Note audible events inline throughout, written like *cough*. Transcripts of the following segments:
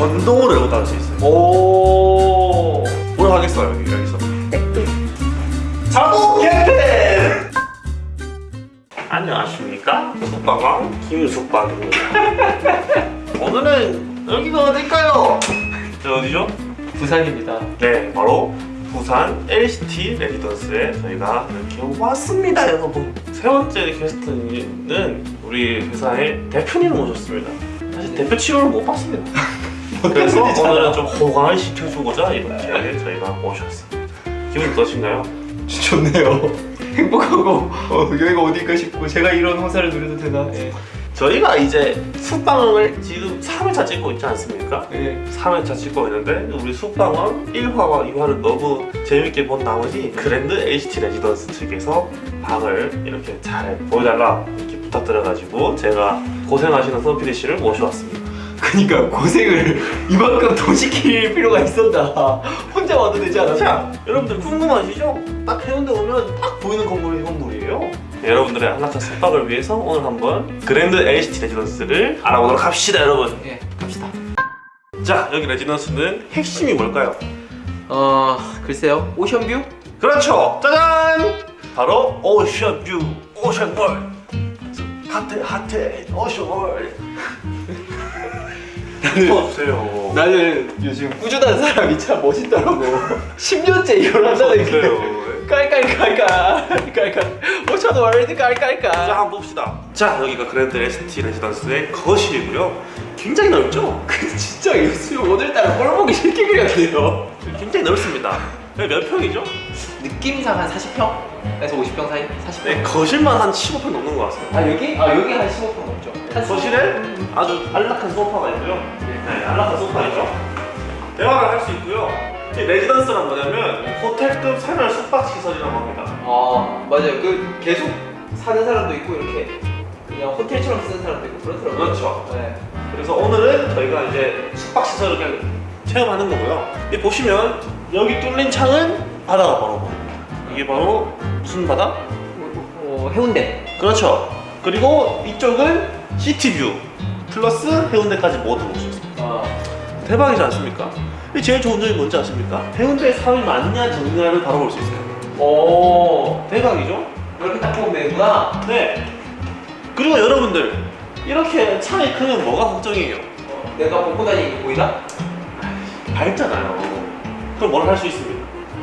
전동으로 열고 닫을 수 있어요. 오. 뭘 하겠어요 여기 여기서 자동 개펜 안녕하십니까? 숙박왕? 김숙박입니다. *laughs* 오늘은 여기가 어딜까요? 저 어디죠? 부산입니다. 네 바로 부산 LCT 레지던스에 저희가 이렇게 왔습니다 여러분. 세 번째 게스트는 우리 회사의 대표님을 모셨습니다. 사실 대표 치료를 못 받습니다 그래서 오늘은 좀 호강을 시켜주고자 이렇게 저희가 모셨습니다 기분 어떠신가요? *laughs* 좋네요. 행복하고 어, 여기가 어딜까 싶고 제가 이런 호사를 누려도 되나? 예. 저희가 이제 숙방을 지금 3회차 찍고 있지 않습니까? 예. 3회차 찍고 있는데 우리 숙방은 1화와 2화를 너무 재밌게 본 나머지 그랜드 HT 레지던스 측에서 방을 이렇게 잘 보여달라 이렇게 부탁드려가지고 제가 고생하시는 선피디 씨를 모셔왔습니다 그니까 고생을 *laughs* 이만큼 더 시킬 필요가 있었나? 혼자 와도 되지 않았나? 자 여러분들 궁금하시죠? 딱 해운대 오면 딱 보이는 건물이 건물이에요 네, 여러분들의 한라차 숙박을 위해서 오늘 한번 그랜드 HT 레지던스를 알아보도록 합시다 여러분 예, 갑시다. 자 여기 레지던스는 핵심이 뭘까요? 어, 글쎄요. 오션뷰? 그렇죠 짜잔 바로 ocean view ocean world 핫해 핫해 ocean world 넣어주세요. 나는 요즘 꾸준한 사람이 참 멋있더라고. 10년째 이걸 한다는 게. 깔깔깔깔 깔깔 ocean world 자 깔깔깔. 한번 봅시다. 자 여기가 그랜드 ST 레지던스의 거실이고요. 굉장히 넓죠? 근데 *laughs* 진짜 요즘 오늘따라 꼴보기 싫게 그렸네요. 굉장히 넓습니다 몇 평이죠? 느낌상 한 40평에서 50평 사이? 40평 네 거실만 한 15평 넘는 것 같습니다 아 여기? 아 여기 한 15평 넘죠 한 거실에 아주 안락한 소파가 있고요 네 안락한 소파 있죠 대화를 할 수 있고요 이 레지던스란 뭐냐면 호텔급 생활 숙박 시설이라고 합니다 아 맞아요 그 계속 사는 사람도 있고 이렇게 그냥 호텔처럼 쓰는 사람도 있고 그렇더라고요 그렇죠. 네. 그래서 오늘은 저희가 이제 숙박 시설을 그냥 체험하는 거고요. 이 보시면 여기 뚫린 창은 바다가 바로 보입니다. 이게 바로 무슨 바다? 어, 해운대 그렇죠. 그리고 이쪽은 시티뷰 플러스 해운대까지 모두 볼 수 있습니다. 아 대박이지 않습니까? 이 제일 좋은 점이 뭔지 아십니까? 해운대에 사람이 많냐 적냐를 바로 볼 수 있어요. 오 대박이죠? 이렇게 딱 보면 되는구나 네. 그리고 여러분들 이렇게 창이 크면 뭐가 걱정이에요? 어, 내가 벗고 다니는 게 보이나? 밝잖아요. 그럼 뭘 할 수 있습니까?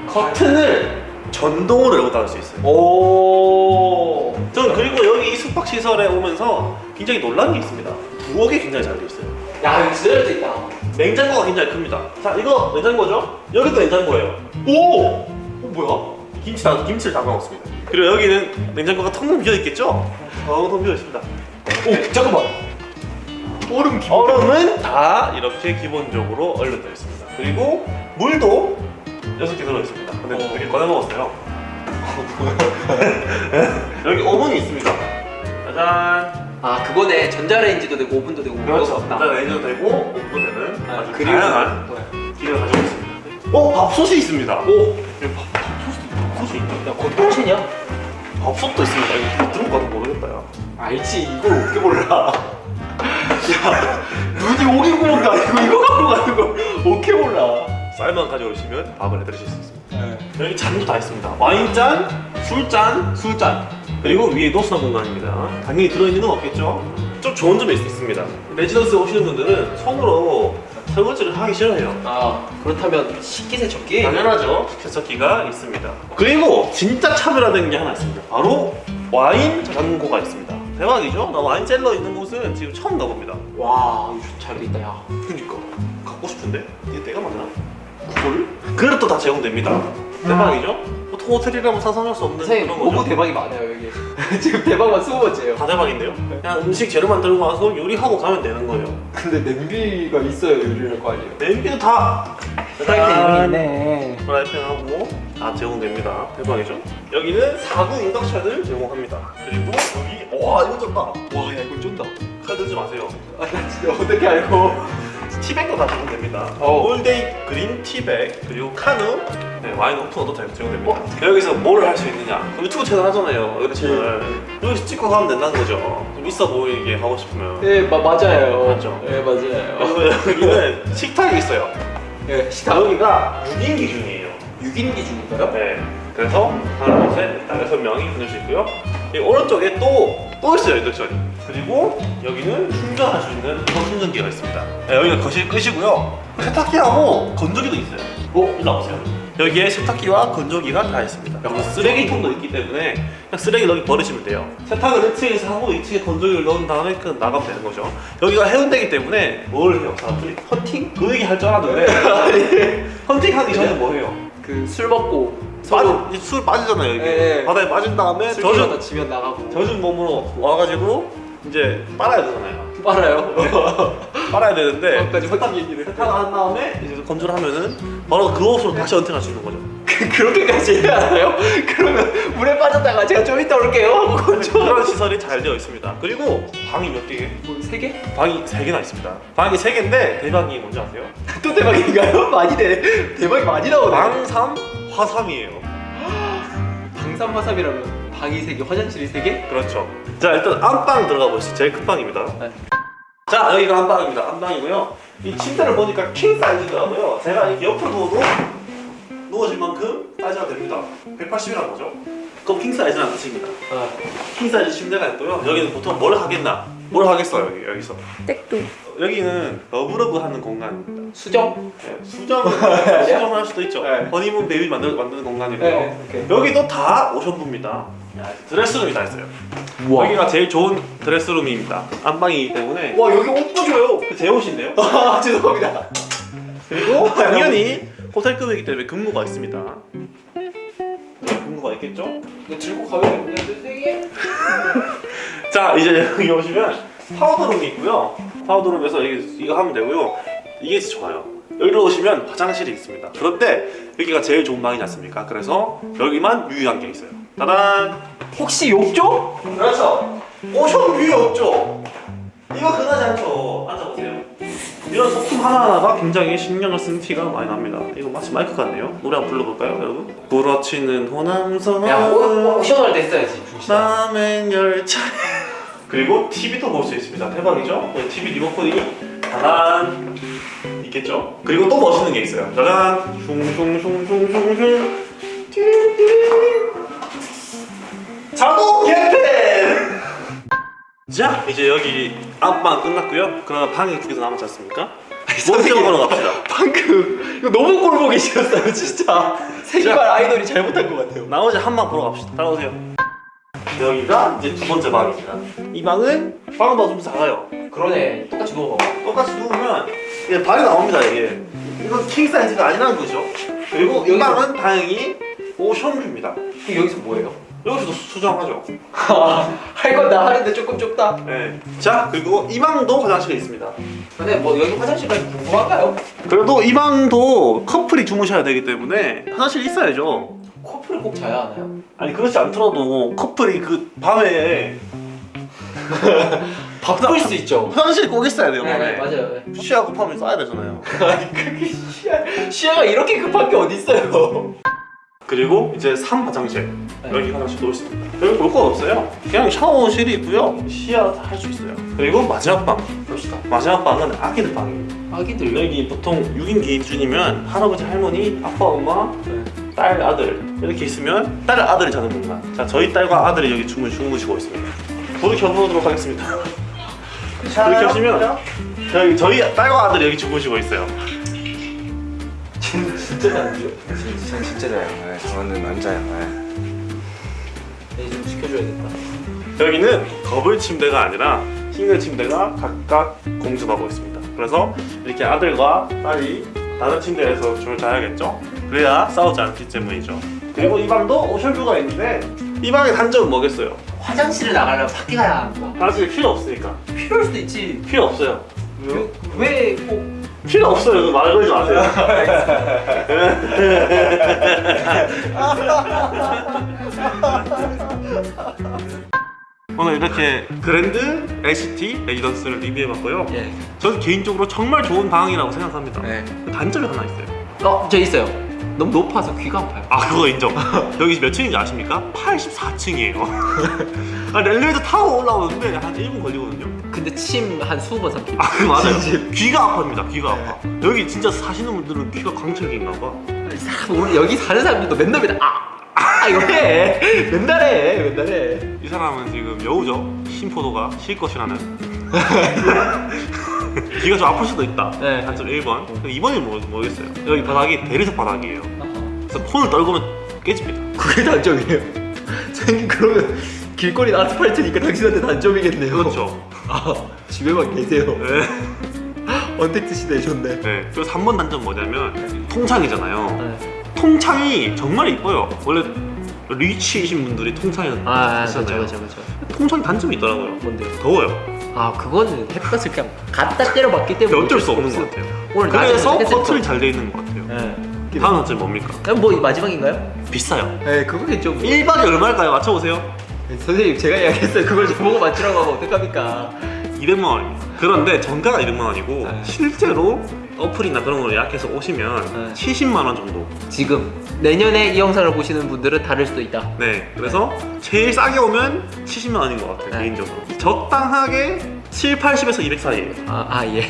커튼을 전동으로 열고 닫을 수 있어요. 오 저는 그리고 여기 이 숙박 시설에 오면서 굉장히 놀란 게 있습니다. 부엌이 굉장히 잘 돼 있어요. 야 진짜 잘돼 있다 냉장고가 굉장히 큽니다. 자, 이거 냉장고죠? 여기도 냉장고예요. 오! 어, 뭐야? 김치 다, 김치를 담아 먹습니다. 그리고 여기는 냉장고가 텅 비어 있겠죠? 텅텅 비어 있습니다. 오 잠깐만 얼음 얼음은 다 이렇게 기본적으로 얼려져 있습니다. 그리고 물도 6개 들어있습니다. 근데 어. 되게 꺼내 먹었어요. *laughs* 여기 오븐이 있습니다. 짜잔. 아 그거네 전자레인지도 되고 오븐도 되고 그렇죠. 레인지도 되고 오븐도 되는 아, 아주 그리고- 다양한 네. 기능을 가지고 있습니다. 어, 밥솥이 있습니다. 오! 여기 밥, 밥솥이, 있다. 야 거기 꼴찌냐? 밥솥도 있습니다. 이거 들은 거도 모르겠다, 야. 알지 이걸 어떻게 몰라 *laughs* 야 눈이 오리구멍도 아니고 이거 갖고 가는 걸 어떻게 몰라 쌀만 가져오시면 밥을 해드실 수 있습니다. 네. 여기 잔도 다 있습니다. 와인잔, 술잔, 술잔. 그리고 위에 노수나 공간입니다. 당연히 들어있는 건 없겠죠? 좀 좋은 점이 있- 있습니다. 레지던스에 오시는 분들은 손으로 설거지를 하기 싫어해요. 아 그렇다면 식기세척기? 당연하죠. 세척기가 있습니다. 그리고 진짜 차별화된 게 하나 있습니다. 바로 와인 저장고가 있습니다. 대박이죠? 나 와인 셀러 있는 곳은 지금 처음 가봅니다. 와 이거 잘돼 있다 야 그니까 갖고 싶은데 이게 내가 맞나? 그걸? 그릇도 다 제공됩니다. 대박이죠? 보통 호텔이라면 상상할 수 없는 선생님 그런 너무 거죠. 대박이 많아요 여기 *laughs* 지금 대박만 20번째예요 다 대박인데요? 그냥 음식 재료 만 들고 와서 요리하고 가면 되는 거예요. 근데 냄비가 있어야 요리를 할거 아니에요 냄비도 다 프라이팬 있네 프라이팬하고 다 제공됩니다. 대박이죠? 여기는 4구 인덕션을 제공합니다. 그리고 여기 와 이거 좋다. 와야 이거 쩐다 칼 들지 마세요. 아 나 진짜 어떻게 알고 *laughs* 티백도 다 제공됩니다. 어. all day green 티백 그리고 카누 네, 와인 오프너도 다 적용됩니다. 여기서 뭘 할 수 있느냐? 유튜브 채널 하잖아요. 유튜브 채널 여기서 찍고 가면 된다는 거죠. 좀 있어 보이게 하고 싶으면. 네 마, 맞아요. 맞죠? 네 맞아요. *laughs* 여기는 식탁이 있어요. 네 식당 여기가 6인 기준이에요. 6인 기준인가요? 네. 그래서 하나, 둘, 셋, 넷, 여섯 명이 끊을 수 있고요. 이 오른쪽에 또, 또 있어요, 인덕션이. 그리고 여기는 충전할 수 있는 충전기가 있습니다. 네, 여기가 거실 끝이고요. 세탁기하고 건조기도 있어요. 어? 일로 와보세요. 여기에 세탁기와 건조기가 다 있습니다. 그리고 쓰레기통도 있기 때문에 그냥 쓰레기 여기 버리시면 돼요. 세탁을 1층에서 하고 2층에 건조기를 넣은 다음에 그 나가면 되는 거죠. 여기가 해운대기 때문에 뭘 해요, 사람들이? 헌팅? 그 얘기 할 줄 알았는데 *laughs* 헌팅하기 전에 뭐 해요? 그 술 먹고 빠지, 서로 이제 술 빠지잖아요 이게 예, 예. 바다에 빠진 다음에 술 젖은 지면 나가고 젖은 몸으로 와가지고 이제 빨아야 되잖아요 빨아요. *laughs* 빨아야 되는데 거기까지 헌팅 얘기를 세탁을 한 다음에 이제 건조를 하면은 바로 그 옷으로 다시 헌팅할 수 있는 거죠 그, *laughs* 그렇게까지 해야 하나요? 그러면 물에 빠졌다가 제가 좀 이따 올게요 하고 건조 그런 시설이 잘 되어 있습니다 그리고 방이 몇 개? 뭐세 개? 방이 세 개나 있습니다 방이 세 개인데 대박이 뭔지 아세요? *laughs* 또 대박인가요? *laughs* 많이 돼 대박이 많이 나오네 방삼 화삼이에요 *gasps* 방삼 화삼이라면 방이 세 개, 화장실이 세 개? 그렇죠 자 일단 안방 들어가 보시죠 제일 큰 방입니다 네. 자 여기가 안방입니다 안방이고요 이 침대를 보니까 king size더라고요 제가 이렇게 옆으로 누워도 누워질 만큼 사이즈가 됩니다. 180이라는 거죠? 그럼 king size라는 뜻입니다. 아, king size 침대가 있고요. 여기는 보통 뭘 하겠나? 뭘 하겠어요 여기, 여기서? 땡뚱 여기는 love love 하는 공간입니다 수정? 네, 수정을 *laughs* 수정을 할 수도 있죠. 네. honeymoon baby 만들, 만드는 공간이고요 네. 여기도 다 ocean view입니다. dress room이 다 있어요. 여기가 제일 좋은 dress room입니다. 안방이기 때문에. 와 여기 옷 봐줘요. 그제 옷인데요. *laughs* 아 죄송합니다. 그리고 당연히 호텔급이기 때문에 금고가 있습니다. 네, 금고가 있겠죠? 이거 들고 가면 되는데 *laughs* 자 이제 여기 오시면 powder room이 있고요. powder room에서 이거 하면 되고요. 이게 좋아요. 여기로 오시면 화장실이 있습니다. 그런데 여기가 제일 좋은 방이지 않습니까? 그래서 여기만 유일한 게 있어요. 따단! 혹시 욕조? 그렇죠. 오션 뷰이 없죠. 이거 흔하지 않죠. 앉아보세요. 이런 소품 하나하나가 굉장히 신경을 쓴 티가 많이 납니다. 이거 마치 마이크 같네요. 노래 한번 불러볼까요, 여러분? 부러치는 호남선 야 오, 오션할 때 했어야지 남행 열차 그리고 TV도 볼 수 있습니다. 대박이죠? TV 리모컨이 짜잔 있겠죠? 그리고 또 멋있는 게 있어요. 짜잔 슝슝슝슝슝슝 자동 개펜 자 이제 여기 안방 끝났고요. 그럼 방이 두개더 남았지 않습니까? 보러 갑시다. 방금 이거 너무 꼴 보기 싫었어요 진짜 세계관 아이돌이 잘못한 것 같아요 나머지 한 방 보러 갑시다. 따라오세요. 여기가 이제 두 번째 방입니다. 이 방은 방보다 좀 작아요. 그러네 똑같이 누워봐 똑같이 누우면 이게 발이 나옵니다 이게 이건 킹 사이즈가 아니라는 거죠 그리고 이 방은 다행히 오션뷰입니다 여기서 뭐해요? 여기서도 수정하죠 *laughs* 할 건 다 하는데 조금 좁다 네. 자 그리고 이 방도 화장실이 있습니다 근데 뭐 여기 화장실까지 궁금한가요? 그래도 이 방도 커플이 주무셔야 되기 때문에 화장실이 있어야죠 커플이 꼭 자야 하나요? 아니 그렇지 않더라도 커플이 그 밤에 *laughs* 바쁠 수 있죠 화장실이 꼭 있어야 돼요 네, 네 맞아요 네. 시야 급하면 써야 되잖아요 *laughs* 아니 그게 시야 시야가 이렇게 급한 게 어딨어요 그리고 이제 3 화장실. 네. 여기 화장실도 있습니다. 여기 볼 건 없어요. 그냥 샤워실이 있고요. 시야 할수 있어요. 그리고 마지막 방. 봅시다. 마지막 방은 아기들 방입니다 아기들요? 여기 보통 6인 기준이면 할아버지 할머니 아빠 엄마 딸 아들 이렇게 있으면 딸 아들이 자는 공간. 자 저희 딸과 아들이 여기 주무, 주무시고 있습니다. 불을 켜보도록 하겠습니다. *laughs* 불을 켜시면 저희, 저희 딸과 아들이 여기 주무시고 있어요 진짜 잘하죠? 전 진짜 자요. 네, 저는 안 자요. 네. 얘좀 지켜줘야겠다 여기는 더블 침대가 아니라 싱글 침대가 각각 공존하고 있습니다. 그래서 이렇게 아들과 딸이 다른 침대에서 줄 자야겠죠? 그래야 싸우지 않기 때문이죠. 그리고 이 방도 오션뷰가 있는데 이 방의 단점은 뭐겠어요? 화장실을 나가려면 밖에 가야 하는 거 화장실 필요 없으니까 필요할 수도 있지 필요 없어요. 왜꼭 필요 없어요. 그말 걸지 마세요. 오늘 이렇게 그랜드 LCT 레지던스를 리뷰해봤고요. 예. 저는 개인적으로 정말 좋은 방이라고 생각합니다. 네. 단점이 하나 있어요. 어, 저 있어요. 너무 높아서 귀가 아파요. 아 그거 인정. 여기 몇 층인지 아십니까? 84층이에요. *laughs* 아, 엘리베이터 타고 올라오는데 한 1분 걸리거든요. 근데 침 한 20번 삼키고. 아, 그 맞아요. 귀가 아픕니다. 귀가 아파. 여기 진짜 사시는 분들은 귀가 강철기인가 봐. 우리 여기 사는 사람들도 맨날 맨날 아! 아 이거 해! *laughs* 맨날 해! 맨날 해! 이 사람은 지금 여우죠. 심포도가 실 것이라는. *laughs* *laughs* 귀가 좀 아플 수도 있다. 네. 단점 1번. 2번이 뭐, 모르겠어요. 여기 바닥이 대리석 바닥이에요. 그래서 폰을 떨구면 깨집니다. 그게 단점이에요. *laughs* 선생님 그러면 길거리 아스팔트니까 당신한테 단점이겠네요. 그렇죠. 아 집에만 계세요. 네. *laughs* 언택트 시대 좋네. 네. 그리고 3번 단점 뭐냐면 통창이잖아요. 네. 통창이 정말 이뻐요. 원래 리치이신 분들이 통창이 아, 그렇죠, 쓰잖아요. 그렇죠, 그렇죠. 통창 단점이 있더라고요. 뭔데요? 더워요. 아, 그거는 햇볕을 그냥 갖다 때려 맞기 때문에 어쩔 수 없는. 것 같아요. 오늘 그래서 또- 잘돼 있는 것 같아요. 네. 다음 단점 뭡니까? 그럼 뭐 마지막인가요? 비싸요. 네, 그거 좀 1박이 얼마일까요? 맞춰보세요. 선생님 제가 이야기했어요. 그걸 좀 보고 맞추라고 하면 어떡합니까? 200만 원입니다. 그런데 정가가 200만 원이고 네. 실제로 어플이나 그런 걸 예약해서 오시면 네. 70만 원 정도. 지금 내년에 이 영상을 보시는 분들은 다를 수도 있다. 네. 그래서 제일 싸게 오면 70만 원인 것 같아요. 네. 개인적으로. 적당하게 7, 80에서 200 사이에요. 아, 아 예.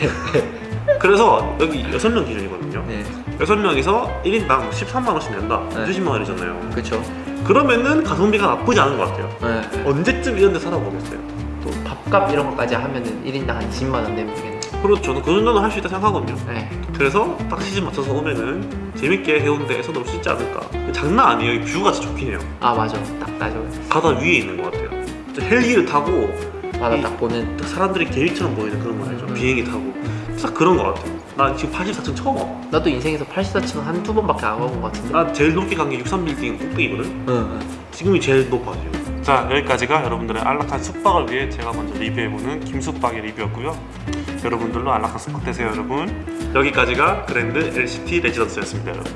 *laughs* 그래서 여기 6명 기준이거든요. 네, 6명이서 1인당 13만 원씩 낸다. 네. 20만 원이잖아요. 그렇죠. 그러면은 가성비가 나쁘지 않은 것 같아요. 네. 언제쯤 이런 데 살아보겠어요? 또 밥값 이런 것까지 하면은 1인당 한 20만 원 내면 되겠네. 그렇죠. 저는 그 정도는 할 수 있다 생각하거든요. 네. 그래서 딱 시즌 맞춰서 오면은 재밌게 해운대에서 놀 수 있지 않을까. 장난 아니에요. 이 뷰가 진짜 좋긴 해요. 아 맞아. 딱 나죠. 바다 위에 있는 것 같아요. 저 헬기를 타고 바다 이- 딱 보는. 딱 사람들이 계획처럼 보이는 그런 거 알죠? 음. 비행기 타고. 딱 그런 것 같아요. 나 지금 84층 처음 와. 나도 인생에서 84층 한 두 번밖에 안 가본 것 같은데. 나 제일 높게 간 게 63빌딩 꼭대기거든? 응, 응. 지금이 제일 높아 지금. 자 여기까지가 여러분들의 안락한 숙박을 위해 제가 먼저 리뷰해보는 김숙박의 리뷰였고요. 여러분들도 안락한 숙박 되세요 여러분. 여기까지가 그랜드 LCT 레지던스였습니다 여러분.